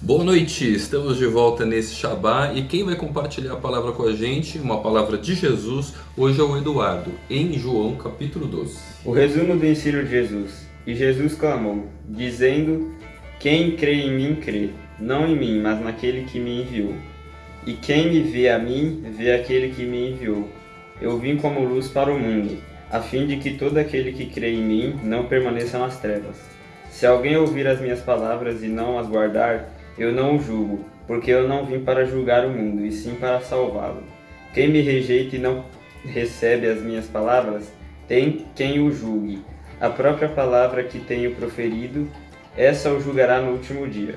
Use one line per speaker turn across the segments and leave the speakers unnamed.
Boa noite, estamos de volta nesse Shabá e quem vai compartilhar a palavra com a gente, uma palavra de Jesus, hoje é o Eduardo, em João capítulo 12.
O resumo do ensino de Jesus. E Jesus clamou, dizendo, quem crê em mim crê, não em mim, mas naquele que me enviou. E quem me vê a mim, vê aquele que me enviou. Eu vim como luz para o mundo, a fim de que todo aquele que crê em mim não permaneça nas trevas. Se alguém ouvir as minhas palavras e não as guardar, eu não o julgo, porque eu não vim para julgar o mundo, e sim para salvá-lo. Quem me rejeita e não recebe as minhas palavras, tem quem o julgue. A própria palavra que tenho proferido, essa o julgará no último dia.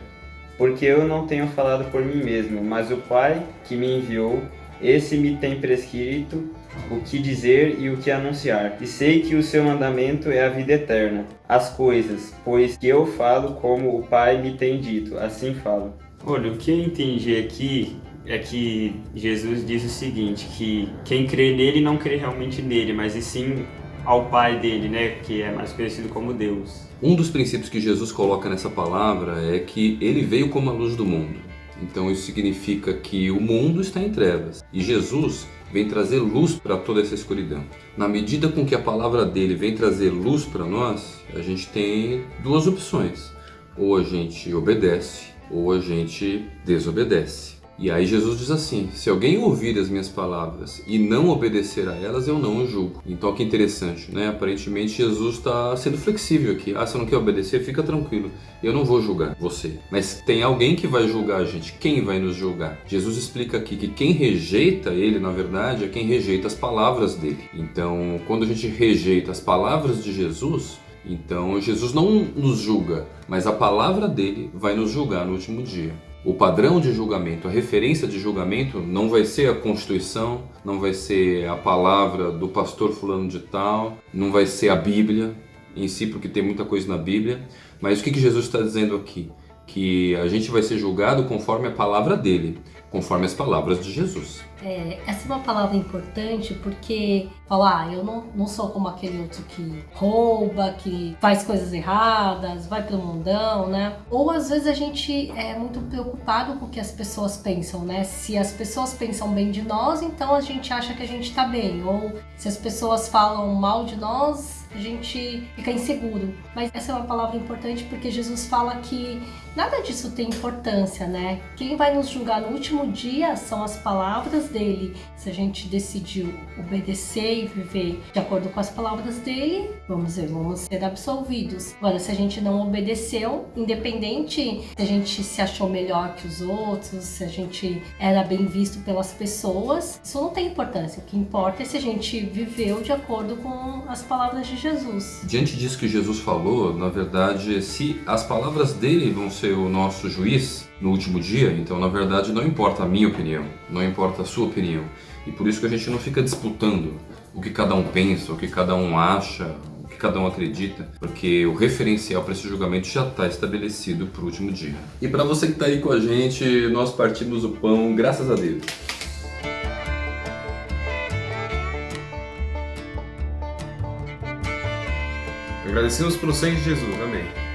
Porque eu não tenho falado por mim mesmo, mas o Pai que me enviou, esse me tem prescrito o que dizer e o que anunciar. E sei que o seu mandamento é a vida eterna. As coisas, pois que eu falo como o Pai me tem dito, assim falo.
Olha, o que eu entendi aqui é que Jesus diz o seguinte, que quem crê nele não crê realmente nele, mas e sim ao Pai dele, né, que é mais conhecido como Deus.
Um dos princípios que Jesus coloca nessa palavra é que ele veio como a luz do mundo. Então isso significa que o mundo está em trevas e Jesus vem trazer luz para toda essa escuridão. Na medida com que a palavra dele vem trazer luz para nós, a gente tem duas opções. Ou a gente obedece, ou a gente desobedece. E aí Jesus diz assim, se alguém ouvir as minhas palavras e não obedecer a elas, eu não o julgo. Então que interessante, né? Aparentemente Jesus está sendo flexível aqui. Ah, você não quer obedecer? Fica tranquilo, eu não vou julgar você. Mas tem alguém que vai julgar a gente. Quem vai nos julgar? Jesus explica aqui que quem rejeita ele, na verdade, é quem rejeita as palavras dele. Então, quando a gente rejeita as palavras de Jesus, então Jesus não nos julga, mas a palavra dele vai nos julgar no último dia. O padrão de julgamento, a referência de julgamento não vai ser a Constituição, não vai ser a palavra do pastor fulano de tal, não vai ser a Bíblia em si, porque tem muita coisa na Bíblia. Mas o que, Jesus está dizendo aqui? Que a gente vai ser julgado conforme a palavra dele, conforme as palavras de Jesus.
É, essa é uma palavra importante porque falar, ah, eu não, não sou como aquele outro que rouba, que faz coisas erradas, vai pro mundão, né? Ou às vezes a gente é muito preocupado com o que as pessoas pensam, né? Se as pessoas pensam bem de nós, então a gente acha que a gente tá bem. Ou se as pessoas falam mal de nós, a gente fica inseguro. Mas essa é uma palavra importante porque Jesus fala que nada disso tem importância, né? Quem vai nos julgar no último dia são as palavras dele. Se a gente decidiu obedecer e viver de acordo com as palavras dele, vamos ver, vamos ser absolvidos. Agora, se a gente não obedeceu, independente se a gente se achou melhor que os outros, se a gente era bem visto pelas pessoas, isso não tem importância. O que importa é se a gente viveu de acordo com as palavras de Jesus.
Diante disso que Jesus falou, na verdade, se as palavras dele vão ser o nosso juiz, no último dia, então na verdade não importa a minha opinião, não importa a sua opinião. E por isso que a gente não fica disputando o que cada um pensa, o que cada um acha, o que cada um acredita, porque o referencial para esse julgamento já está estabelecido para o último dia. E para você que está aí com a gente, nós partimos o pão, graças a Deus.
Agradecemos pelo sangue de Jesus. Amém.